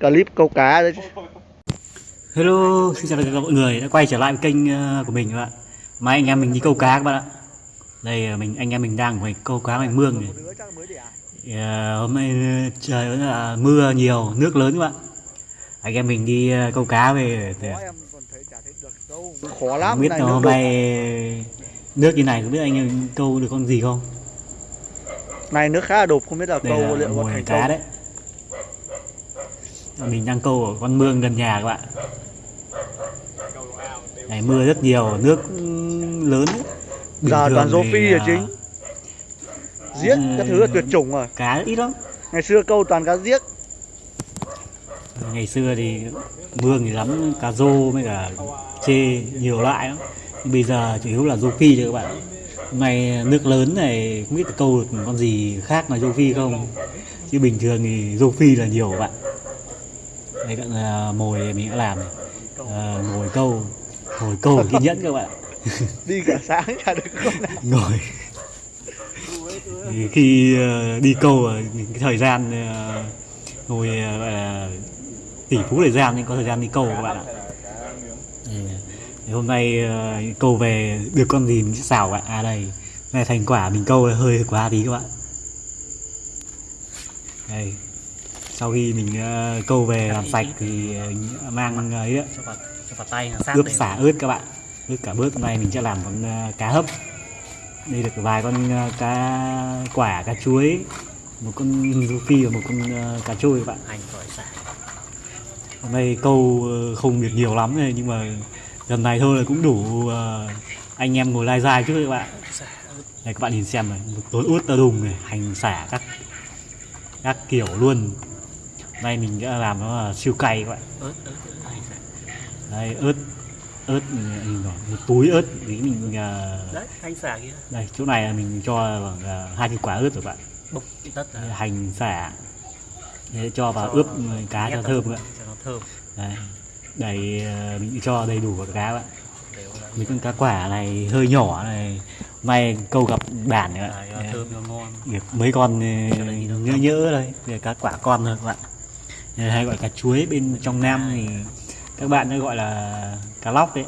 clip câu cá đấy Hello, xin chào tất cả mọi người đã quay trở lại với kênh ờ, của mình các bạn. Mai anh em mình đi câu cá các bạn ạ. Đây ờ, mình anh em mình đang ngoài câu cá ngoài mương này. Thì, ờ, hôm nay trời vẫn là mưa nhiều, nước lớn các bạn. Anh em mình đi câu cá về để khó lắm không biết này hôm nay nước như này không biết anh em câu được con gì không? này nước khá là đục không biết là Đây câu là liệu có thành cá công đấy. Mình đang câu ở con mương gần nhà các bạn. Này mưa rất nhiều, nước lớn. Bình giờ toàn rô phi là chính. Giết các thứ là tuyệt chủng rồi cá ít lắm. Ngày xưa câu toàn cá giết. Ngày xưa thì mương thì lắm cá rô với cả chê nhiều loại lắm. Bây giờ chủ yếu là rô phi thôi các bạn. Hôm nay nước lớn này không biết câu được con gì khác ngoài rô phi không. Chứ bình thường thì rô phi là nhiều các bạn đây bạn là mồi mình đã làm này. À, mồi câu. Mồi câu kiên nhẫn các bạn. Đi cả sáng chả được nào. Ngồi thì khi ờ, đi câu cái thời gian ờ, ngồi ờ, gọi là tỷ phú thời gian nên có thời gian đi câu các bạn ạ. Thì, hôm nay câu về được con gì mình sẽ xào bạn à đây. Này thành quả mình câu hơi quá tí các bạn. Đây sau khi mình ờ, câu về làm sạch thì ờ, mang ấy ạ, cho vào cho vào tay nó sát ướp xả ớt các bạn. Ướp cả bớt hôm nay mình sẽ làm con ờ, cá hấp. Đây được vài con cá quả cá chuối một con rô phi và một con cá trôi các bạn. Xả. Hôm nay câu không được nhiều lắm này nhưng mà lần này thôi là cũng đủ anh em ngồi lai dai trước các bạn. Đây các bạn nhìn xem này. Một tối ướt tơ đùng này hành xả các các kiểu luôn nay mình sẽ làm nó là siêu cay các bạn. Ớt ớt đây ớt ớt nhìn rồi một túi ớt tí mình ờ, đấy hành xả kia đây chỗ này là mình cho khoảng ờ, hai cái quả ớt rồi bạn. Bốc tất là hành xả. Để cho vào ướp cá cho thơm các bạn. cho nó thơm. Đây đầy ờ, mình cho đầy đủ vào cá bạn. Mấy con cá quả này hơi nhỏ này may câu gặp bản Đấy, nó thơm ngon. Mấy con đây nhỡ nhỡ đây cá quả con thôi các bạn hay gọi cá chuối bên trong nam thì các bạn nó gọi là cá lóc đấy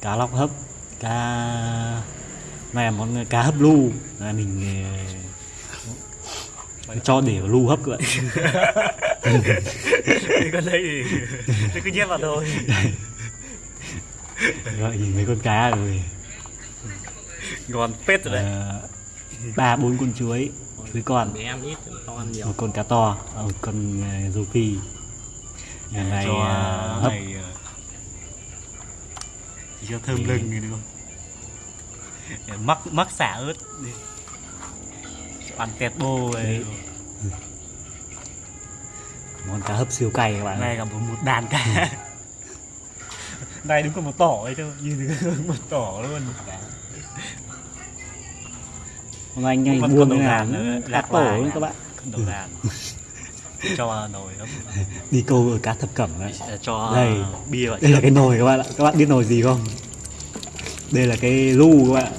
cá lóc hấp cá này là món cá hấp lu. Là mình ờ, cho để vào lu hấp các bạn. Con đấy thì cứ nhét vào thôi. Gọi nhìn mấy con cá rồi. Ngon phết rồi đấy. Ờ, ba bốn con chuối chuối con. Để em ít to ăn nhiều. Một con cá to và một con ờ, rô phi. Lần này cho ờ, hấp. này chỉ cho thơm lưng không? Để mắc mắc xả ớt ăn tẹt bô ấy. Món cá hấp siêu cay các bạn này cả một, một đàn cá. Này đúng có một tỏ ấy thôi nhìn một tỏ luôn hôm nay anh con đầu thế nào cá tổ nữa à. các bạn. Đầu đàn. Cho nồi đi câu ở cá thập cẩm đấy. Cho Đây. bia đây là cái nồi các bạn ạ. Các bạn biết nồi gì không? Đây là cái lu các bạn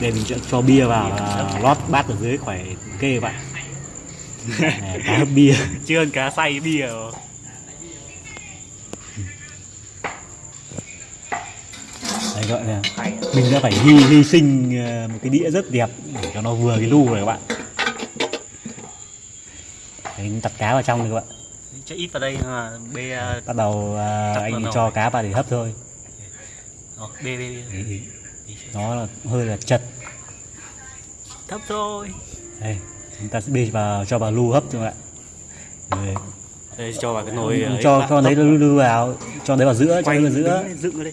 để mình cho, cho bia vào và lót bát ở dưới khỏi kê các bạn Này, cá hấp bia. Chưa cá xay bia rồi. Gọi là mình đã phải hy hy sinh ờ, một cái đĩa rất đẹp để cho nó vừa cái lu này các bạn. Đấy, tập cá vào trong này các bạn. Cho ít vào đây mà bê ờ, bắt đầu vào anh cho cá vào để hấp thôi. Ờ, bê bê bê. Đấy, nó là hơi là chật. Thấp thôi. Đây chúng ta sẽ bê vào cho vào lu hấp cho các bạn. Rồi, đây cho vào cái nồi cho cho đấy lu lu vào cho đấy vào giữa cho quay đấy vào giữa. dựng ở đây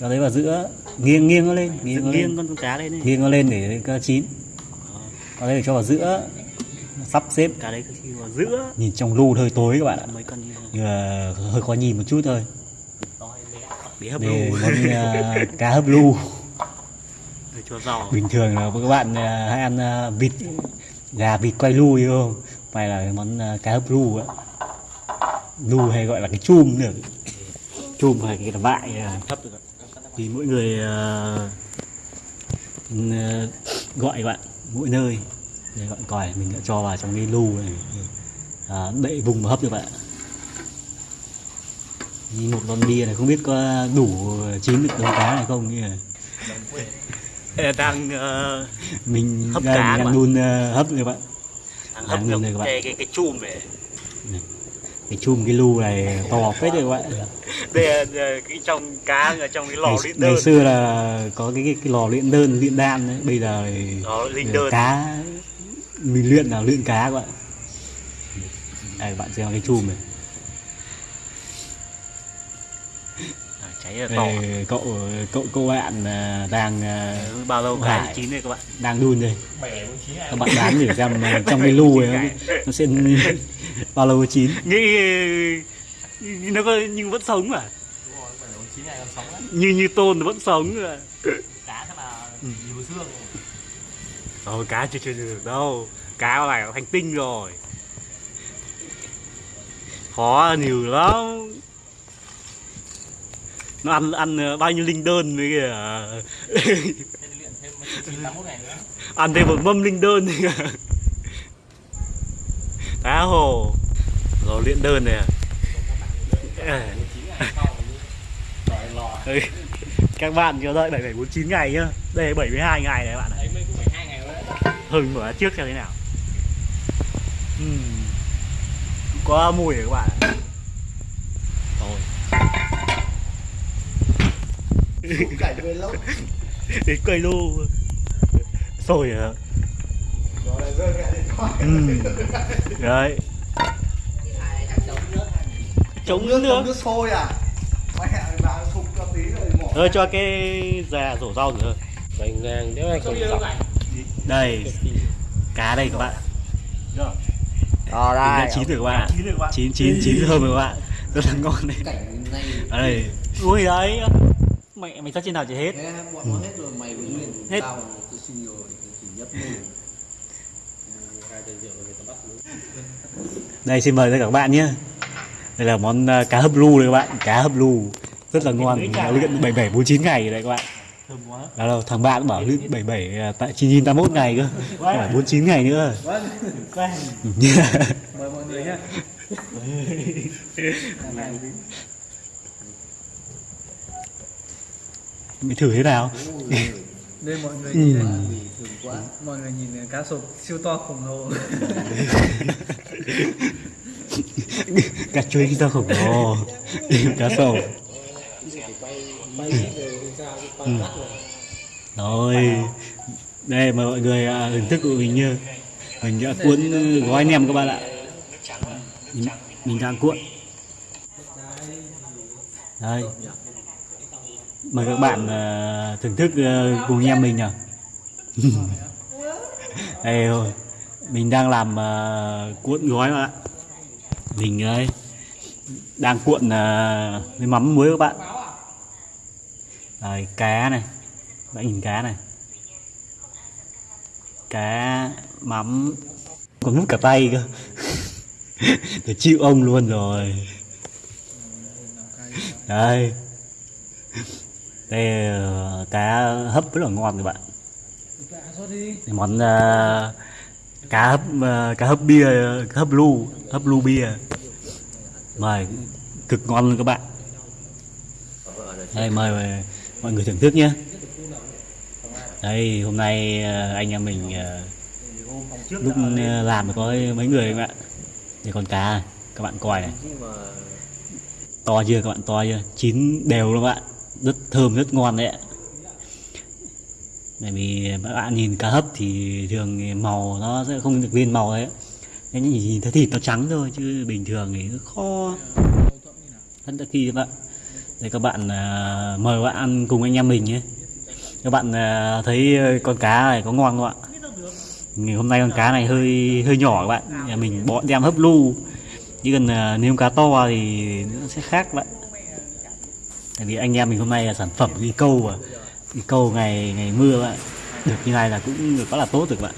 cho đấy vào giữa nghiêng nghiêng nó lên nghiêng nó lên. con cá lên đi nghiêng nó lên để nó chín. Còn đây để cho vào giữa sắp xếp. Cá đấy vào giữa. Nhìn trong lu hơi tối các bạn ạ. Nhưng mà hơi khó nhìn một chút thôi. Để hấp để món à, cá hấp lu. Cho bình thường là các bạn à, hay ăn à, vịt gà vịt quay lu hiểu không? Phải là món cá hấp lu á lu hay gọi là cái chum được chum hay cái vại thấp được thì mỗi người ừ, gọi bạn mỗi nơi. Để gọi còi mình đã cho vào trong cái lu này à, đậy vùng và hấp được bạn. Như một lon bia này không biết có đủ chín được con cá này không? Như đang ờ, mình Hấp cá các đang đun ờ, hấp rồi các bạn đang hấp được cái cái cái chum này cái chum cái lu này to phết rồi các bạn đây là ờ, cái trong cá ở trong cái lò ngày, luyện ngày đơn. xưa là có cái, cái, cái lò luyện đơn luyện đan đấy. Bây giờ thì lò linh đơn. cá mình luyện là luyện cá các bạn. Đây bạn xem cái chum này. À, cháy là đây, cậu cậu cậu bạn à, đang à, Ờ, bao lâu Hải. cá chín đây các bạn? đang đun đây. Các bạn đoán thử xem à, trong cái lu này nó, sẽ bao lâu chín. Nghĩ nó có nhưng vẫn sống à? Như như tôn vẫn sống à? Cá chắc là nhiều xương. Ờ, cá chưa chưa được đâu. Cá này là thành tinh rồi. Khó nhiều lắm. Nó ăn ăn ờ, bao nhiêu linh đơn với kìa. Thế ăn thêm một mâm linh đơn. Cá hồ. Rồi luyện đơn này à À, các bạn chờ đợi 7749 ngày nhá. Đây là 72 ngày này các bạn đấy Hừng mở trước xem thế nào. Ừm. Có mùi rồi các bạn ạ. Lâu. Đến cây lô Sôi à. Rồi Ừm. Đấy Chống nước nước. nước sôi à? Mẹ vào sụp cho tí rồi mỏ Thôi cho cái già rổ rau nữa bánh ngang nếu ai còn dọc. Đây Cá đây các bạn. Ờ Mình đã chín rồi các bạn chín rồi các bạn. Chín chín thơm rồi các bạn Rất là ngon đấy. Ở đây. Ui đấy. Mẹ mày sắp trên nào chỉ hết. Thế bọn nó hết rồi mày với nguyên Hết. tao tôi xin rồi chỉ nhấp đây xin mời tất cả các bạn nhé đây là món à, cá hấp lu đây các bạn. Cá hấp lu. Rất là ngon. Mình đã luyện 7749 ngày rồi đấy các bạn. Đâu thằng bạn bảo luyện 77 à, tại 981 ngày cơ. Phải 49 ngày nữa. Mời mọi người nhé mình thử thế nào? Đây mọi người Ừ. nhìn này thường quá. Mọi người nhìn này, cá sộp siêu to khổng lồ cá chuối to khổng lồ cá sầu ừ. rồi. Đây mời mọi người à, thưởng thức của mình như mình đã cuốn ừ, gói nem các bạn ạ. Mình, mình đang cuộn. Đây. Mời các bạn à, thưởng thức à, cùng em mình nào đây rồi. Mình đang làm uh, cuộn gói mà ạ mình ơi đang cuộn à, với mắm muối các bạn. Đấy, cá này. Bạn nhìn cá này. Cá mắm. Còn mút cả tay cơ. Để chịu ông luôn rồi. Đây đây cá hấp rất là ngon các bạn. Món uh, cá hấp à, cá hấp bia cá hấp lu hấp lu bia. Mời cực ngon luôn các bạn. Đây mời mời mọi người thưởng thức nhé. Đây hôm nay ờ, anh em mình ờ, lúc làm có mấy người các bạn. Đây con cá các bạn coi này. To chưa các bạn to chưa? Chín đều luôn các bạn. Rất thơm rất ngon đấy ạ bởi vì các bạn nhìn cá hấp thì thường màu nó sẽ không được lên màu đấy. Nên nhìn, nhìn thấy thịt nó trắng thôi chứ bình thường thì nó kho. Rất là kỳ các bạn. Để các bạn à, mời các bạn ăn cùng anh em mình nhé. Các bạn à, thấy con cá này có ngon không ạ? Ngày hôm nay con cá này hơi hơi nhỏ các bạn. Nhà mình bỏ đem hấp lu. Chứ cần à, nếu cá to thì nó sẽ khác các bạn. Tại vì anh em mình hôm nay là sản phẩm đi câu mà cầu câu ngày ngày mưa bạn được như này là cũng được quá là tốt rồi các bạn.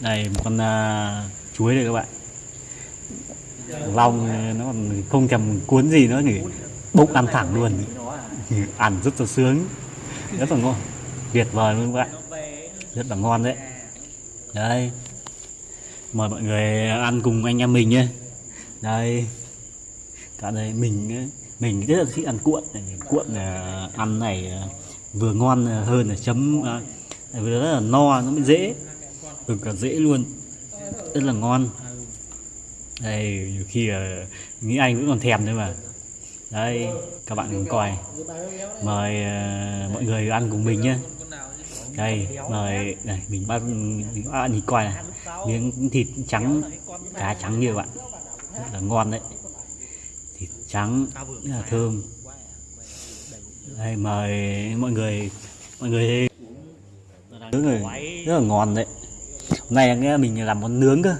Đây một con uh, chuối đây các bạn. Long à, nó còn không thèm cuốn gì nữa nghỉ bốc ăn thẳng luôn. Ăn rất là sướng. Rất là ngon. Tuyệt vời luôn các bạn. Rất là ngon đấy. Đây. Mời mọi người ăn cùng anh em mình nhé. Đây. Cả đây mình ấy, mình rất là thích ăn cuộn cuộn là ăn này à, vừa ngon à, hơn là chấm à, vừa rất là no nó mới dễ. Ừ, Cực cả dễ luôn rất là ngon. Đây nhiều khi là nghĩ anh vẫn còn thèm thôi mà. Đây các bạn cùng coi. Mời uh, mọi người ăn cùng mình nhé. Đây mời này mình bắt mình ăn nhìn coi này. Miếng thịt trắng cá trắng như vậy, bạn. Rất là ngon đấy trắng rất là thơm. đây mời mọi người mọi người nướng rồi rất là ngon đấy. Hôm nay nghe mình làm món nướng cơ.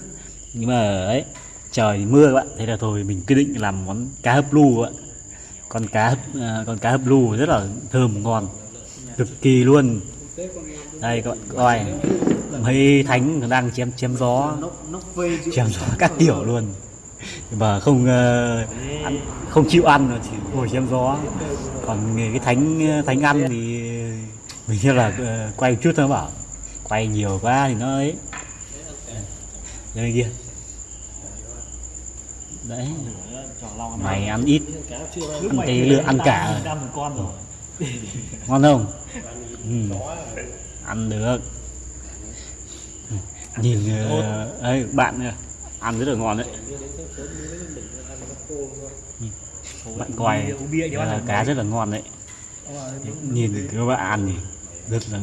Nhưng mà ấy trời mưa các bạn thế là thôi mình quyết định làm món cá hấp lu ạ con cá hấp à, con cá hấp lu rất là thơm ngon. Cực kỳ luôn. Đây các bạn coi mấy thánh đang chém chém gió. Chém gió các kiểu luôn và không ờ, ăn, không chịu ăn chỉ ngồi chém gió. Còn cái thánh thánh ăn thì mình như là ờ, quay chút thôi bảo quay nhiều quá thì nó ấy. Đây kia. Đấy. Mày ăn ít. Ăn cái lựa ăn cả. Ngon không? Ừ. ăn được. Nhìn ờ, ấy bạn kìa, ăn rất là ngon đấy. Bạn coi ăn cá rất là ngon đấy. Nhìn các bạn ăn thì rất là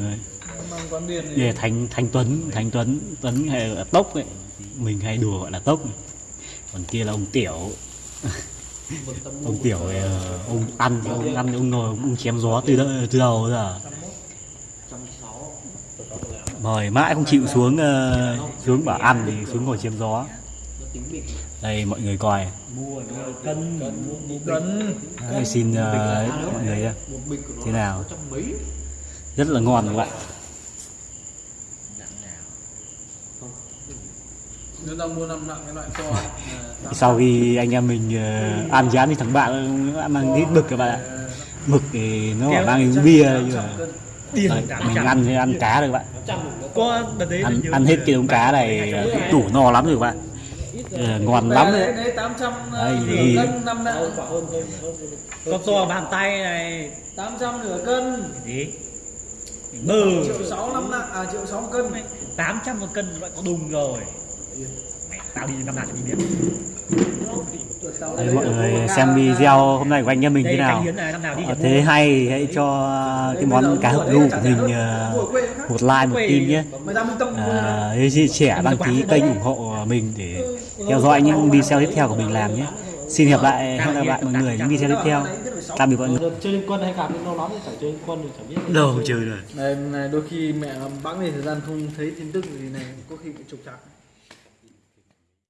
là thanh thanh tuấn thanh tuấn tuấn hay là tốc ấy. Mình hay đùa gọi là tốc còn kia là ông tiểu. Ông tiểu thì, ờ, ông ăn thì ông ăn thì ông ngồi ông chém gió từ đợi, từ đầu giờ. Mời mãi không chịu xuống ờ, xuống bảo ăn thì xuống ngồi chém gió đây mọi người coi. Cân Cân. Đấy, xin ờ, mọi người thế nào? rất là ngon các bạn. Mua là sau khi anh em mình ờ, ăn chán thì thằng bạn nó mang ít mực các bạn ạ. Mực thì nó bảo mang bia nhưng mà. mình ăn thì ăn cá được các bạn. Có đợt đấy ăn, ăn hết cái đống cá này ờ, đủ no lắm rồi các bạn Ờ, ngon lắm đấy Đấy, đấy 800 Đấy, nửa thì- cân năm nặng con to bàn tay này. 800 nửa cân. Gì? Bơ triệu sáu năm nặng à triệu sáu cân. 800 một cân loại có đùng rồi tao đi năm nào đi biết. Đấy, mọi người xem video hôm nay của anh em mình thế nào? Ờ, thế hay hãy cho cái món cá hấp lu của mình ờ, một like một tim nhé. À, hãy chia sẻ đăng ký kênh ủng hộ mình để theo dõi những video tiếp theo của mình làm nhé. Xin hẹn lại hẹn gặp lại mọi người những video tiếp theo. Tạm biệt mọi người. Chơi liên quân hay gặp lâu lắm thì chẳng chơi liên quân thì chẳng biết. Đâu chơi rồi. Này, này đôi khi mẹ bẵng đi thời gian không thấy tin tức gì này có khi bị trục trặc